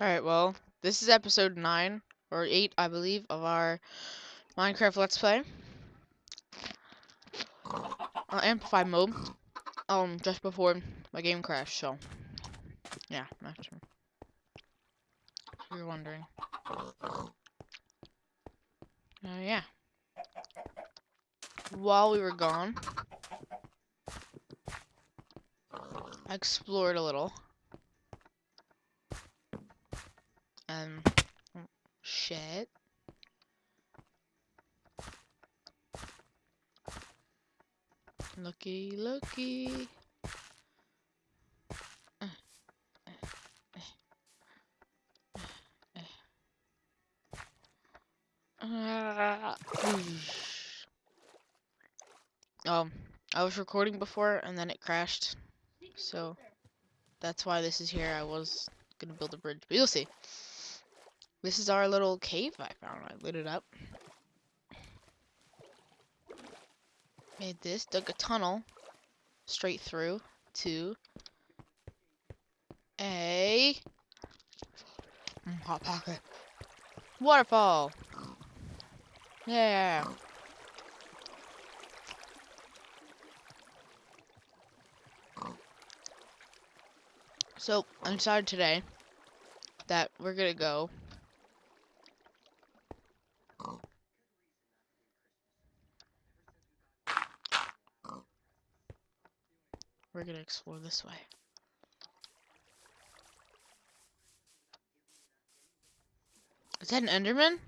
Alright, well, this is episode 9, or 8, I believe, of our Minecraft Let's Play. Uh, Amplify mode. Um, just before my game crashed, so. Yeah, that's true. If you're wondering. Uh, yeah. While we were gone, I explored a little. Um, shit. Looky, looky. um, I was recording before and then it crashed. So that's why this is here. I was gonna build a bridge, but you'll see. This is our little cave I found. I lit it up. Made this, dug a tunnel straight through to a hot pocket waterfall. Yeah. So I decided today that we're gonna go We're gonna explore this way. Is that an Enderman?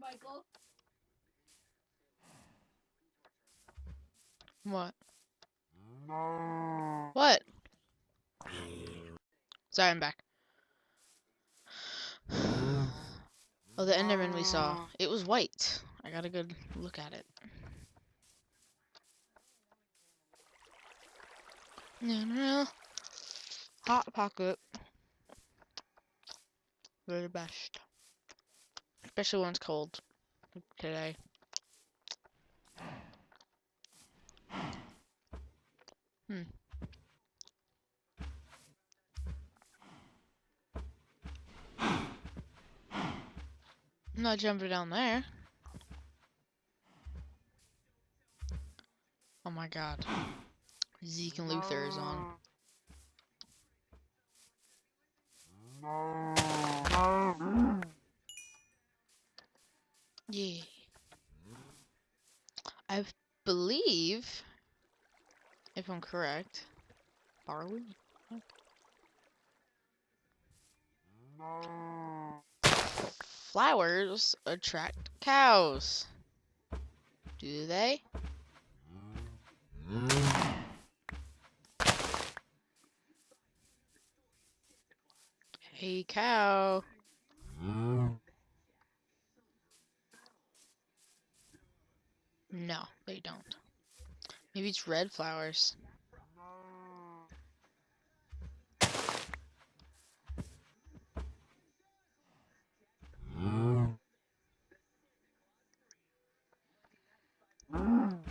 Michael. What? What? Sorry, I'm back. Oh, the Enderman we saw. It was white. I got a good look at it. Hot pocket. They're the best. Especially when it's cold. Like today. Hmm. I'm not jumping down there. Oh my god. Zeke and Luther is on. Yeah. I believe, if I'm correct, barley? Flowers attract cows. Do they? Hey, cow. No, they don't. Maybe it's red flowers.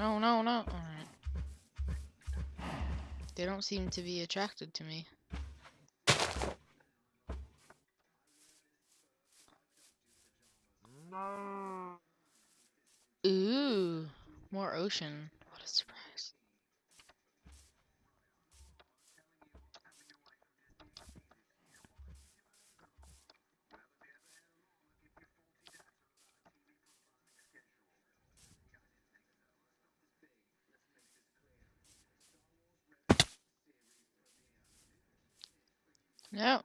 No, no, no. Alright. They don't seem to be attracted to me. Ooh, more ocean. What a surprise. No.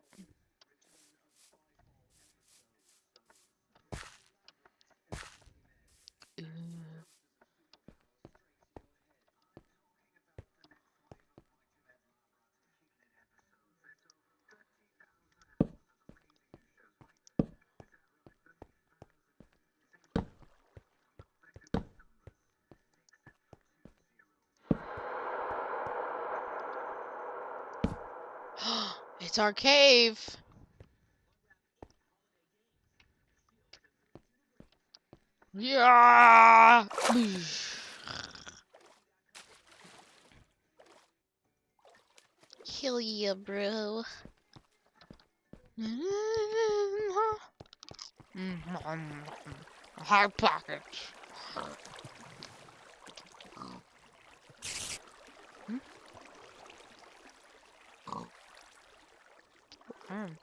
It's our cave. Yeah. Kill ya, bro. Mm-hmm. Mm-hmm. Mm-hmm. High pockets. Um,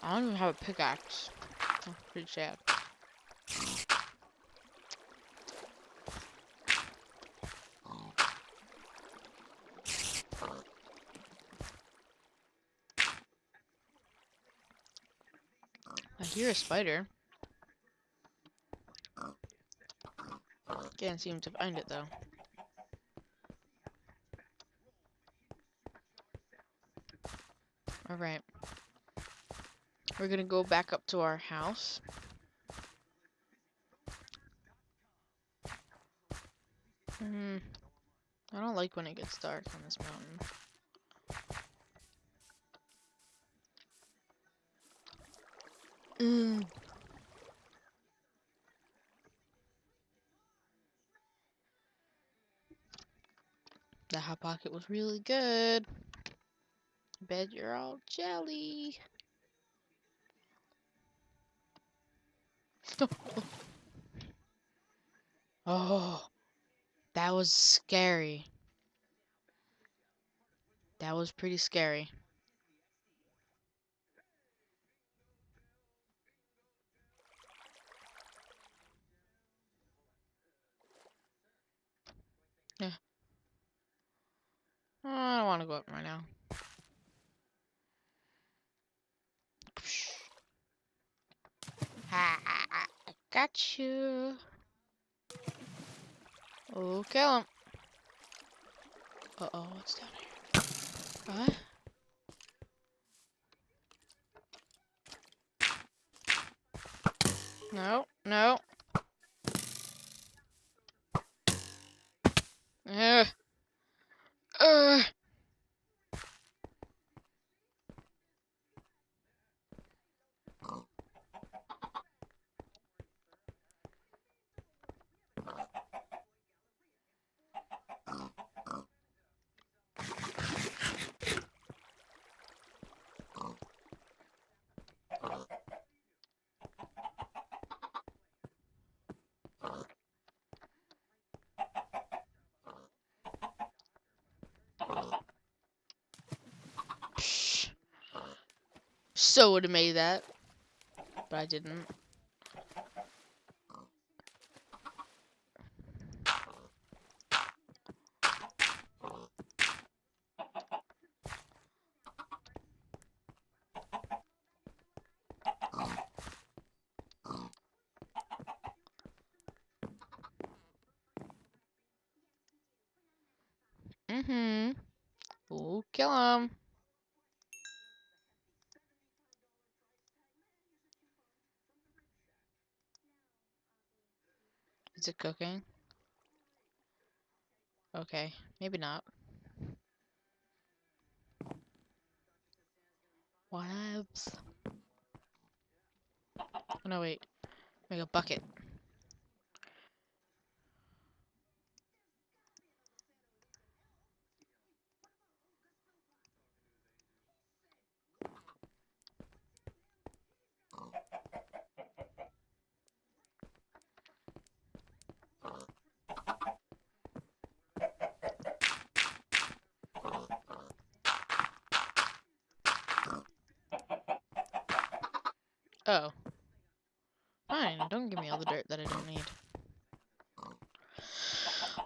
I don't even have a pickaxe. That's pretty sad. I hear a spider. Can't seem to find it though. Alright. We're gonna go back up to our house. Hmm. I don't like when it gets dark on this mountain. Mm. The hot pocket was really good. Bet you're all jelly. oh, that was scary. That was pretty scary. Yeah. I don't want to go up right now. Ha, I got you. Oh, kill him. Uh oh, what's down here? What? No, no. Ugh. So would have made that, but I didn't. Mm-hmm. We'll kill him. Is it cooking? Okay, maybe not. Whatevs. Oh, no, wait. Make a bucket. Oh. Fine, don't give me all the dirt that I don't need.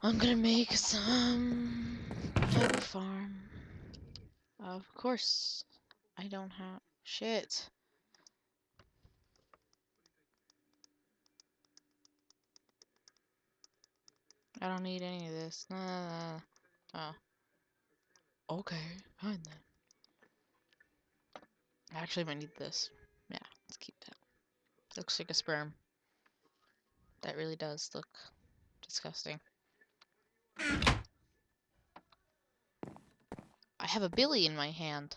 I'm gonna make some type of farm. Of course, I don't have shit. I don't need any of this. Nah, nah, nah. Oh. Okay, fine then. I actually might need this. Let's keep that. Looks like a sperm. That really does look disgusting. I have a billy in my hand.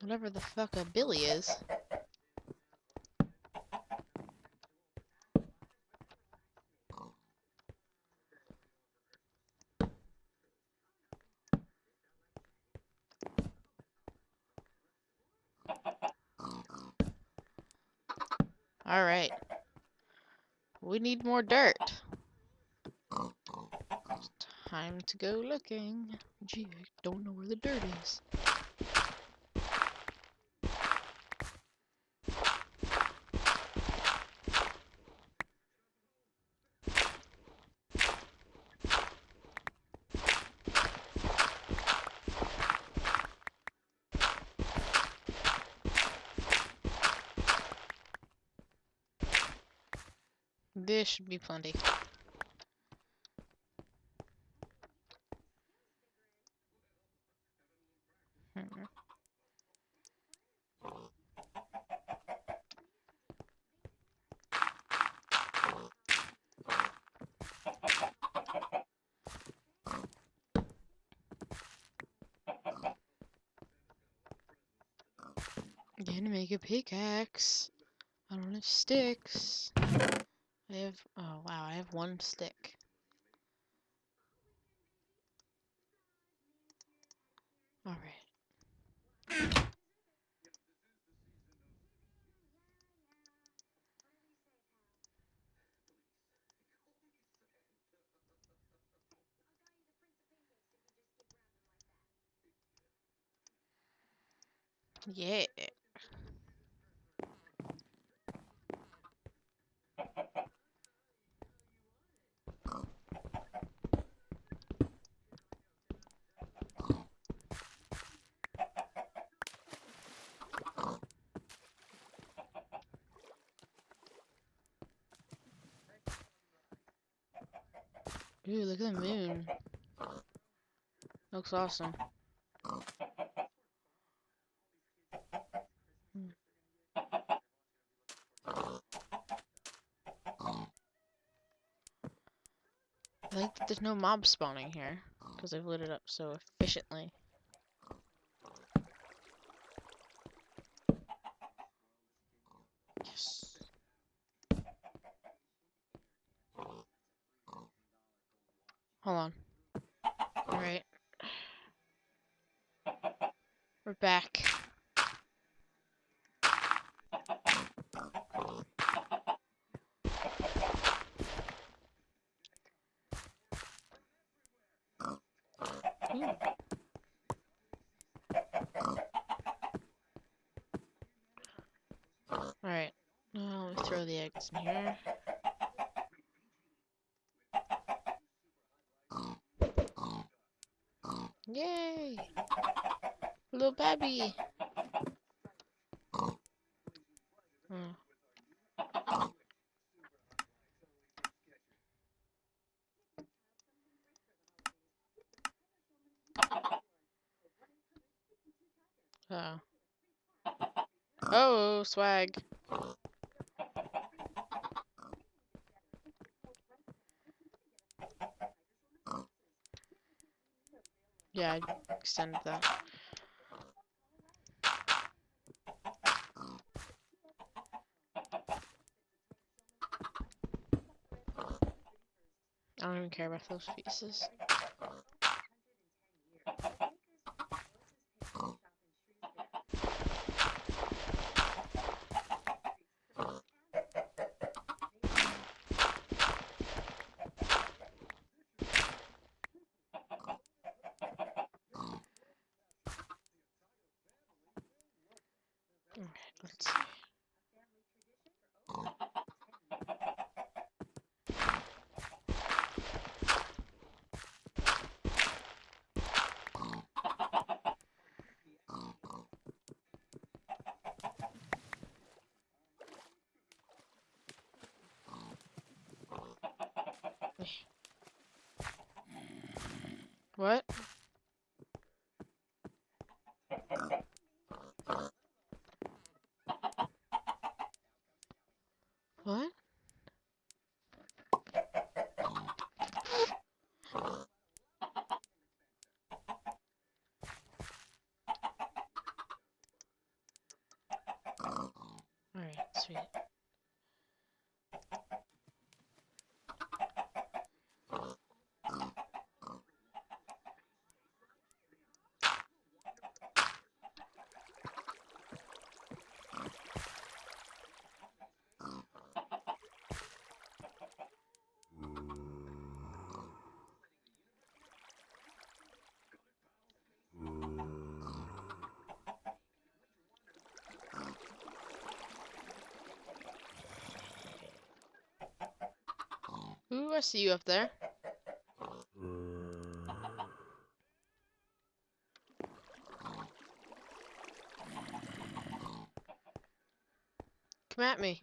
Whatever the fuck a Billy is. Alright. We need more dirt. Time to go looking. Gee, I don't know where the dirt is. There should be plenty. Hmm. Gonna make a pickaxe. I don't have sticks. I have, oh wow, I have one stick. Alright. Yeah. Ooh, look at the moon. Looks awesome. I like that there's no mob spawning here, because I've lit it up so efficiently. Yes. Hold on. Alright. We're back. Alright. Now let me throw the eggs in here. Yay! Little baby. Hmm. Oh. Oh, swag. Yeah, I extended that. Care about those pieces. What? What? Alright, sweet. Ooh, I see you up there. Come at me.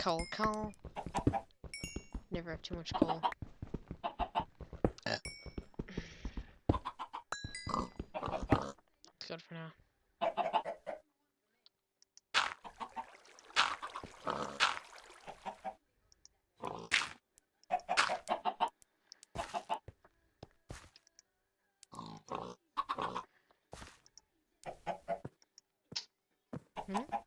Coal, coal. Never have too much coal. Eh. It's good for now. Hmm?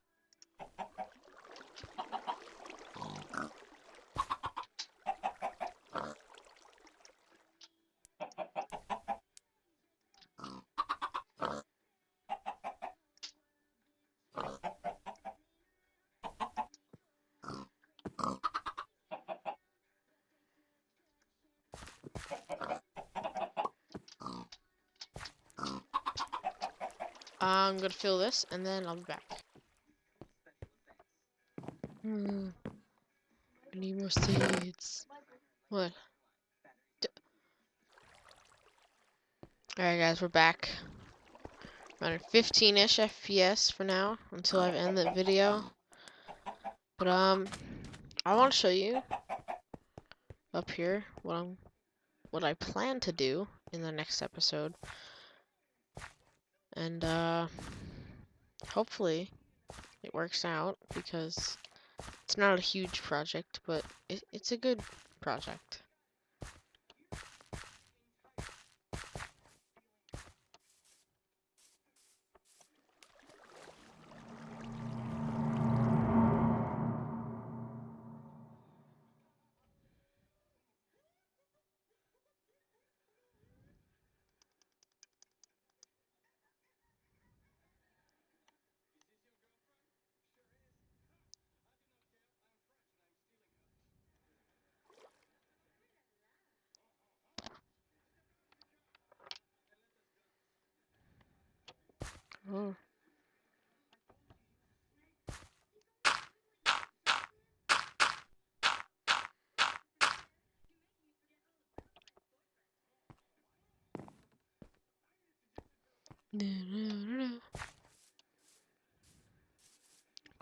I'm gonna fill this and then I'll be back. Hmm. I need more seeds. What? Alright guys, we're back. Around 15-ish FPS for now, until I've ended the video. But um, I want to show you up here what I'm, what I plan to do in the next episode. And uh, hopefully it works out because it's not a huge project, but it, it's a good project. Oh.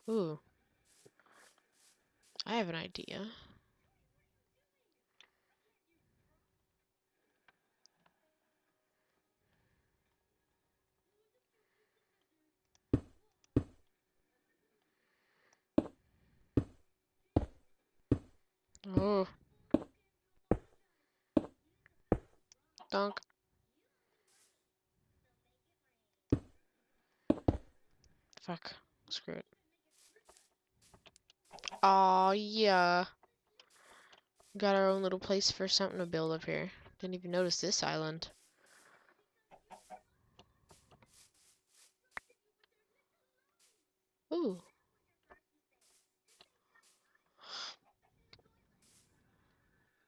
Ooh. I have an idea. Oh. Donk. Fuck. Screw it. Aw, yeah. Got our own little place for something to build up here. Didn't even notice this island. Ooh.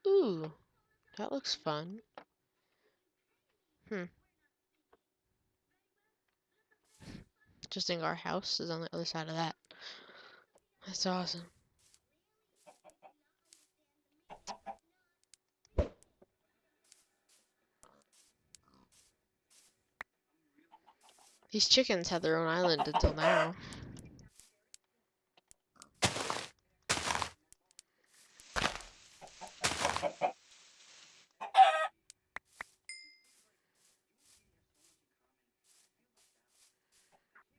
Ooh. That looks fun. Hmm. Interesting, our house is on the other side of that. That's awesome. These chickens had their own island until now.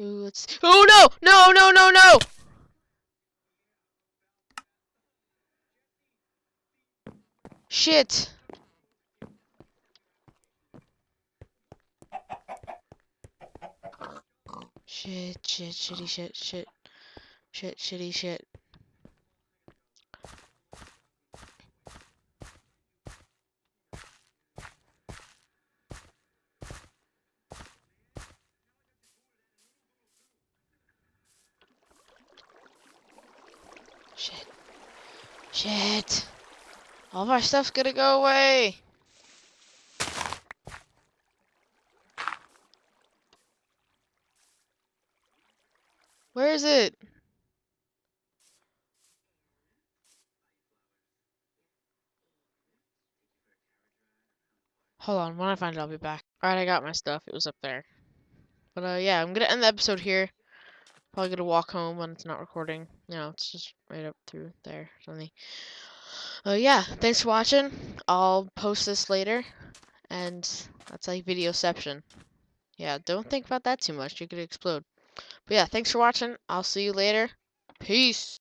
let's. Oh no! No! No! No! No! Shit! Shit! Shit! Shitty! Shit! Shit! Shit! Shitty! Shit! Shit. Shit. All our stuff's gonna go away. Where is it? Hold on, when I find it, I'll be back. Alright, I got my stuff. It was up there. But, uh, yeah, I'm gonna end the episode here. Probably gonna walk home when it's not recording. Know, it's just right up through there. Something. Uh, yeah, thanks for watching. I'll post this later. And that's like videoception. Yeah, don't think about that too much. You could explode. But yeah, thanks for watching. I'll see you later. Peace.